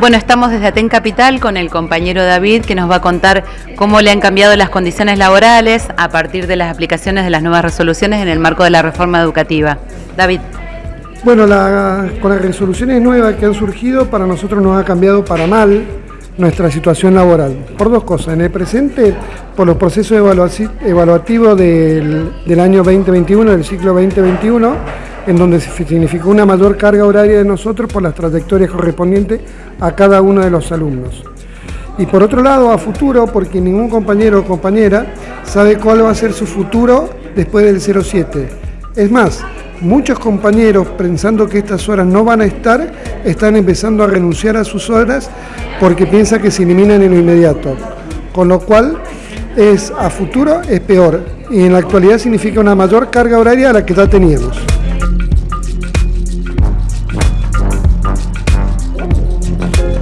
Bueno, estamos desde Aten Capital con el compañero David que nos va a contar cómo le han cambiado las condiciones laborales a partir de las aplicaciones de las nuevas resoluciones en el marco de la reforma educativa. David. Bueno, con las resoluciones nuevas que han surgido, para nosotros nos ha cambiado para mal nuestra situación laboral. Por dos cosas. En el presente, por los procesos evaluativos del, del año 2021, del ciclo 2021, en donde significó una mayor carga horaria de nosotros por las trayectorias correspondientes a cada uno de los alumnos. Y por otro lado, a futuro, porque ningún compañero o compañera sabe cuál va a ser su futuro después del 07. Es más, muchos compañeros, pensando que estas horas no van a estar, están empezando a renunciar a sus horas porque piensan que se eliminan en lo inmediato. Con lo cual, es a futuro es peor y en la actualidad significa una mayor carga horaria a la que ya teníamos.